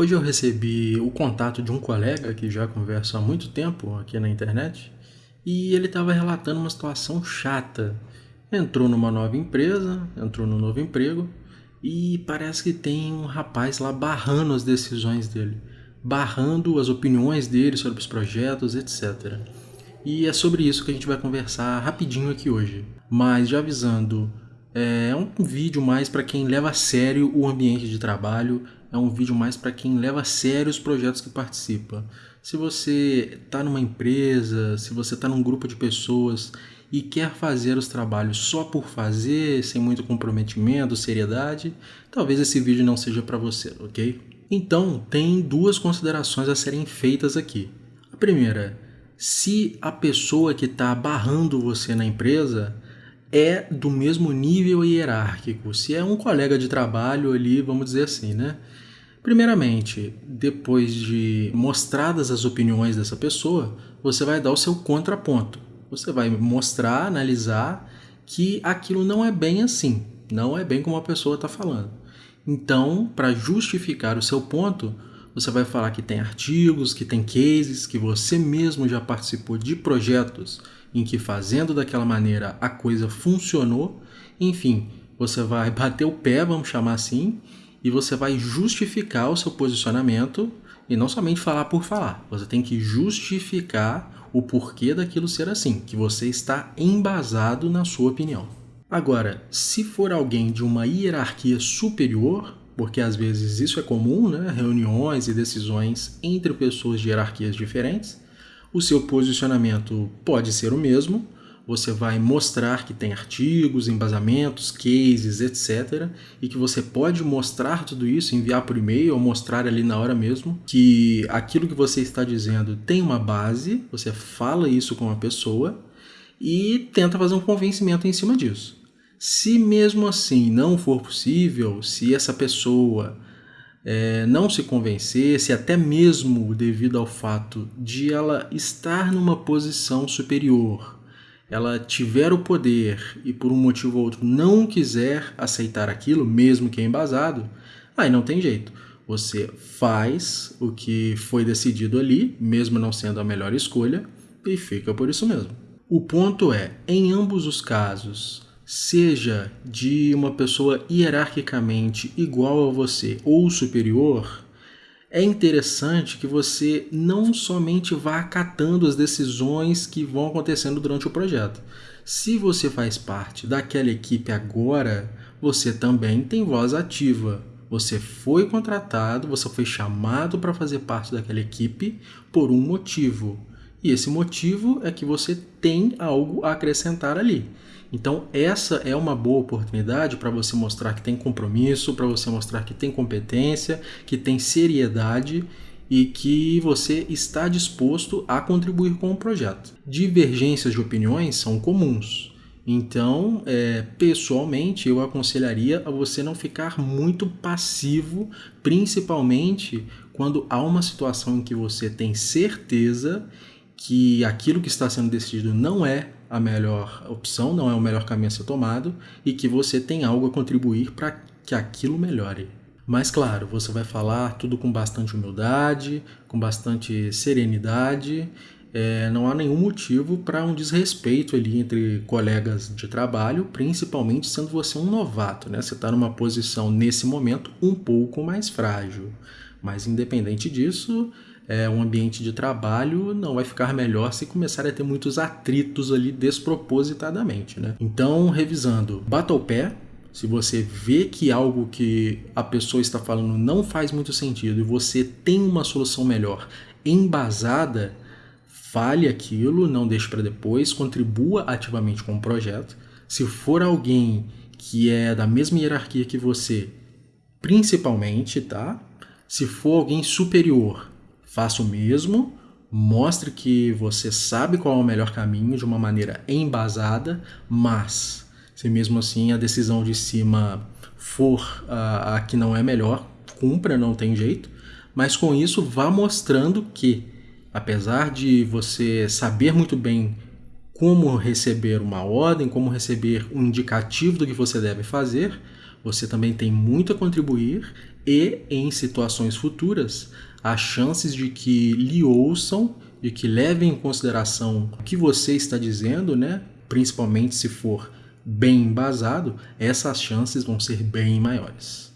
Hoje eu recebi o contato de um colega que já conversa há muito tempo aqui na internet e ele estava relatando uma situação chata. Entrou numa nova empresa, entrou num novo emprego e parece que tem um rapaz lá barrando as decisões dele, barrando as opiniões dele sobre os projetos, etc. E é sobre isso que a gente vai conversar rapidinho aqui hoje. Mas já avisando, é um vídeo mais para quem leva a sério o ambiente de trabalho é um vídeo mais para quem leva a sério os projetos que participa. Se você está numa empresa, se você está num grupo de pessoas e quer fazer os trabalhos só por fazer, sem muito comprometimento, seriedade, talvez esse vídeo não seja para você, ok? Então, tem duas considerações a serem feitas aqui. A primeira, se a pessoa que está barrando você na empresa é do mesmo nível hierárquico, se é um colega de trabalho ali, vamos dizer assim, né? Primeiramente, depois de mostradas as opiniões dessa pessoa, você vai dar o seu contraponto. Você vai mostrar, analisar que aquilo não é bem assim, não é bem como a pessoa está falando. Então, para justificar o seu ponto, você vai falar que tem artigos, que tem cases, que você mesmo já participou de projetos em que fazendo daquela maneira a coisa funcionou. Enfim, você vai bater o pé, vamos chamar assim, e você vai justificar o seu posicionamento e não somente falar por falar. Você tem que justificar o porquê daquilo ser assim, que você está embasado na sua opinião. Agora, se for alguém de uma hierarquia superior, porque às vezes isso é comum, né? reuniões e decisões entre pessoas de hierarquias diferentes, o seu posicionamento pode ser o mesmo, você vai mostrar que tem artigos, embasamentos, cases, etc. E que você pode mostrar tudo isso, enviar por e-mail ou mostrar ali na hora mesmo que aquilo que você está dizendo tem uma base, você fala isso com a pessoa e tenta fazer um convencimento em cima disso. Se mesmo assim não for possível, se essa pessoa é, não se convencer, se até mesmo devido ao fato de ela estar numa posição superior, ela tiver o poder e por um motivo ou outro não quiser aceitar aquilo, mesmo que é embasado, aí não tem jeito. Você faz o que foi decidido ali, mesmo não sendo a melhor escolha, e fica por isso mesmo. O ponto é, em ambos os casos, seja de uma pessoa hierarquicamente igual a você ou superior, é interessante que você não somente vá acatando as decisões que vão acontecendo durante o projeto. Se você faz parte daquela equipe agora, você também tem voz ativa. Você foi contratado, você foi chamado para fazer parte daquela equipe por um motivo. E esse motivo é que você tem algo a acrescentar ali. Então, essa é uma boa oportunidade para você mostrar que tem compromisso, para você mostrar que tem competência, que tem seriedade e que você está disposto a contribuir com o projeto. Divergências de opiniões são comuns. Então, é, pessoalmente, eu aconselharia a você não ficar muito passivo, principalmente quando há uma situação em que você tem certeza que aquilo que está sendo decidido não é a melhor opção, não é o melhor caminho a ser tomado e que você tem algo a contribuir para que aquilo melhore. Mas claro, você vai falar tudo com bastante humildade, com bastante serenidade. É, não há nenhum motivo para um desrespeito ali entre colegas de trabalho, principalmente sendo você um novato, né? Você está numa posição nesse momento um pouco mais frágil. Mas independente disso, é, um ambiente de trabalho não vai ficar melhor se começar a ter muitos atritos ali despropositadamente. Né? Então, revisando, bata o pé. Se você vê que algo que a pessoa está falando não faz muito sentido e você tem uma solução melhor embasada, fale aquilo, não deixe para depois, contribua ativamente com o projeto. Se for alguém que é da mesma hierarquia que você, principalmente, tá? Se for alguém superior, Faça o mesmo, mostre que você sabe qual é o melhor caminho de uma maneira embasada, mas se mesmo assim a decisão de cima for a, a que não é melhor, cumpra, não tem jeito, mas com isso vá mostrando que, apesar de você saber muito bem como receber uma ordem, como receber um indicativo do que você deve fazer, você também tem muito a contribuir e em situações futuras, as chances de que lhe ouçam, de que levem em consideração o que você está dizendo, né? principalmente se for bem embasado, essas chances vão ser bem maiores.